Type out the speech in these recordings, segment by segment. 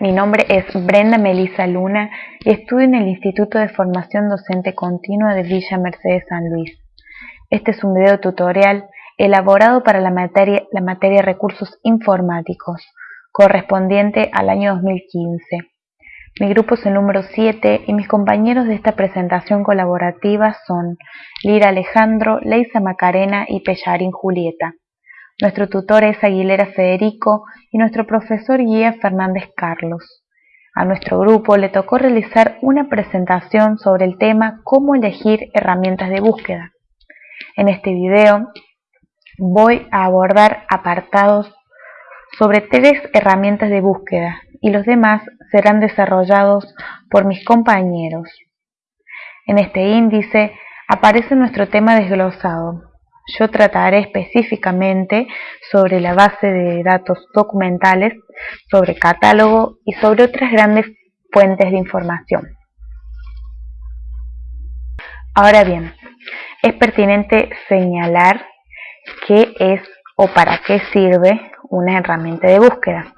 mi nombre es Brenda Melisa Luna y estudio en el Instituto de Formación Docente Continua de Villa Mercedes San Luis. Este es un video tutorial elaborado para la materia, la materia Recursos Informáticos, correspondiente al año 2015. Mi grupo es el número 7 y mis compañeros de esta presentación colaborativa son Lira Alejandro, Leisa Macarena y Pellarín Julieta. Nuestro tutor es Aguilera Federico y nuestro profesor guía Fernández Carlos. A nuestro grupo le tocó realizar una presentación sobre el tema cómo elegir herramientas de búsqueda. En este video voy a abordar apartados sobre tres herramientas de búsqueda y los demás serán desarrollados por mis compañeros. En este índice aparece nuestro tema desglosado, yo trataré específicamente sobre la base de datos documentales, sobre catálogo y sobre otras grandes fuentes de información. Ahora bien, es pertinente señalar qué es o para qué sirve una herramienta de búsqueda.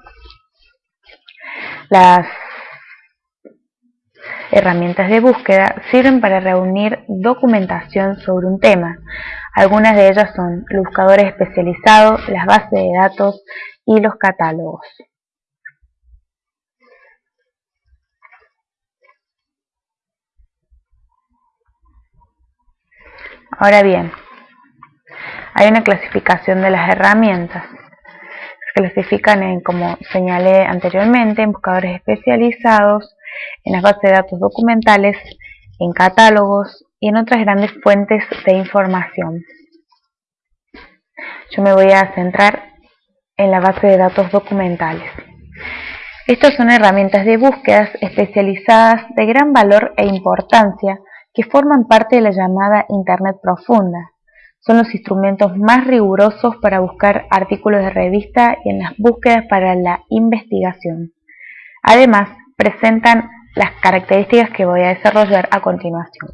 Las herramientas de búsqueda sirven para reunir documentación sobre un tema, algunas de ellas son los buscadores especializados, las bases de datos y los catálogos. Ahora bien, hay una clasificación de las herramientas. Se clasifican en, como señalé anteriormente, en buscadores especializados, en las bases de datos documentales, en catálogos y en otras grandes fuentes de información. Yo me voy a centrar en la base de datos documentales. Estas son herramientas de búsquedas especializadas de gran valor e importancia que forman parte de la llamada Internet profunda. Son los instrumentos más rigurosos para buscar artículos de revista y en las búsquedas para la investigación. Además, presentan las características que voy a desarrollar a continuación.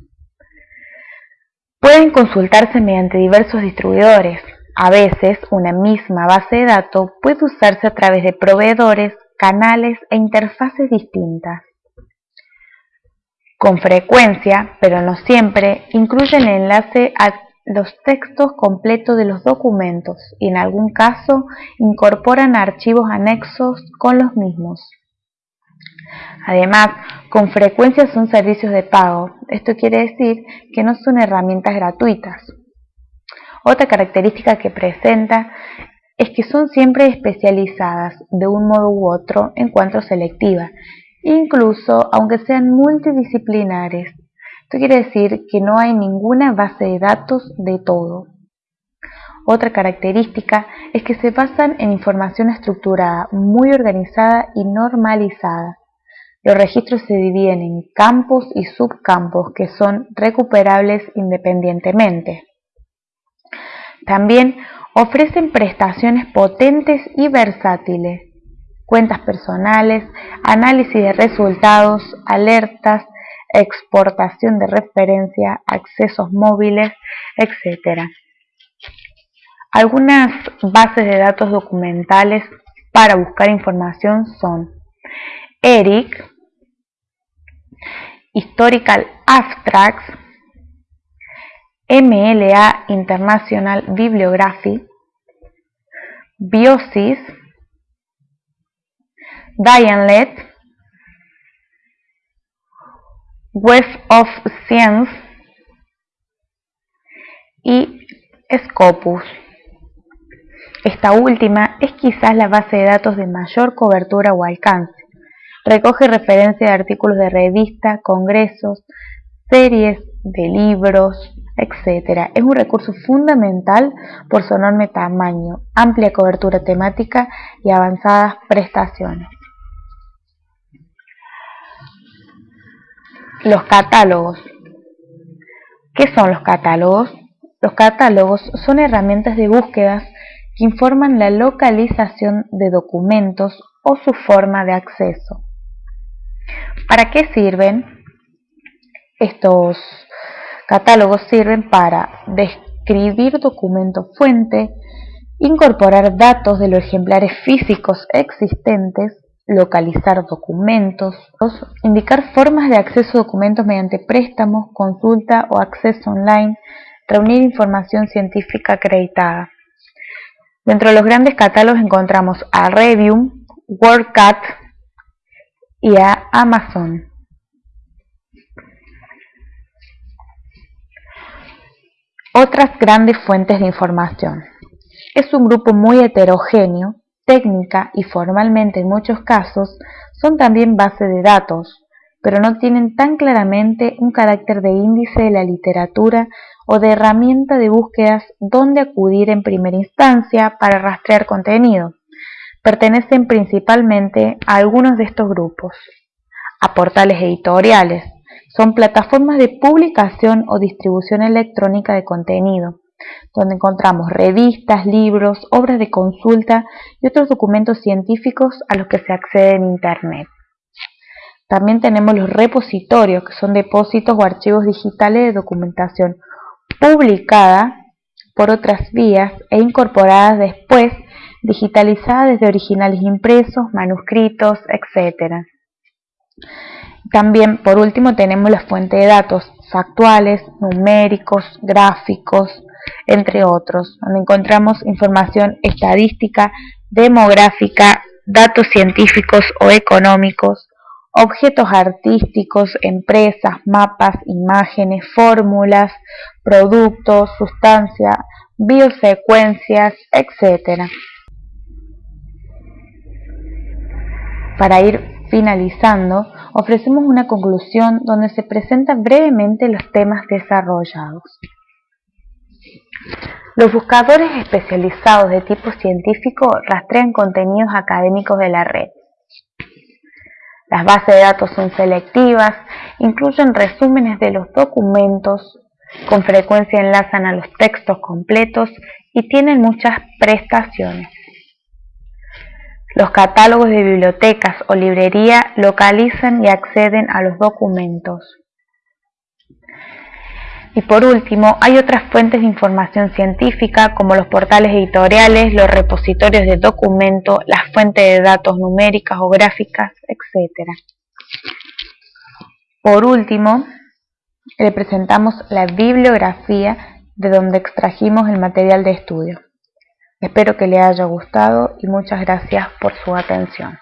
Pueden consultarse mediante diversos distribuidores. A veces, una misma base de datos puede usarse a través de proveedores, canales e interfaces distintas. Con frecuencia, pero no siempre, incluyen el enlace a los textos completos de los documentos y en algún caso incorporan archivos anexos con los mismos. Además, con frecuencia son servicios de pago. Esto quiere decir que no son herramientas gratuitas. Otra característica que presenta es que son siempre especializadas de un modo u otro en cuanto selectiva, incluso aunque sean multidisciplinares. Esto quiere decir que no hay ninguna base de datos de todo. Otra característica es que se basan en información estructurada, muy organizada y normalizada. Los registros se dividen en campos y subcampos que son recuperables independientemente. También ofrecen prestaciones potentes y versátiles, cuentas personales, análisis de resultados, alertas, exportación de referencia, accesos móviles, etc. Algunas bases de datos documentales para buscar información son ERIC, Historical Abstracts, MLA International Bibliography, Biosis, Dianlet, Web of Science y Scopus. Esta última es quizás la base de datos de mayor cobertura o alcance. Recoge referencia de artículos de revista, congresos, series de libros, etc. Es un recurso fundamental por su enorme tamaño, amplia cobertura temática y avanzadas prestaciones. Los catálogos. ¿Qué son los catálogos? Los catálogos son herramientas de búsquedas que informan la localización de documentos o su forma de acceso. ¿Para qué sirven? Estos catálogos sirven para describir documento fuente, incorporar datos de los ejemplares físicos existentes, localizar documentos, indicar formas de acceso a documentos mediante préstamos, consulta o acceso online, reunir información científica acreditada. Dentro de los grandes catálogos encontramos a Revium, WordCat y a Amazon. Otras grandes fuentes de información. Es un grupo muy heterogéneo, técnica y formalmente en muchos casos son también base de datos, pero no tienen tan claramente un carácter de índice de la literatura o de herramienta de búsquedas donde acudir en primera instancia para rastrear contenido. Pertenecen principalmente a algunos de estos grupos, a portales editoriales, son plataformas de publicación o distribución electrónica de contenido, donde encontramos revistas, libros, obras de consulta y otros documentos científicos a los que se accede en Internet. También tenemos los repositorios, que son depósitos o archivos digitales de documentación publicada por otras vías e incorporadas después, digitalizadas desde originales impresos, manuscritos, etc. También, por último, tenemos la fuente de datos factuales, numéricos, gráficos, entre otros, donde encontramos información estadística, demográfica, datos científicos o económicos, objetos artísticos, empresas, mapas, imágenes, fórmulas, productos, sustancias, biosecuencias, etc. Para ir finalizando, ofrecemos una conclusión donde se presentan brevemente los temas desarrollados. Los buscadores especializados de tipo científico rastrean contenidos académicos de la red. Las bases de datos son selectivas, incluyen resúmenes de los documentos, con frecuencia enlazan a los textos completos y tienen muchas prestaciones. Los catálogos de bibliotecas o librería localizan y acceden a los documentos. Y por último, hay otras fuentes de información científica como los portales editoriales, los repositorios de documentos, las fuentes de datos numéricas o gráficas, etc. Por último, le presentamos la bibliografía de donde extrajimos el material de estudio. Espero que le haya gustado y muchas gracias por su atención.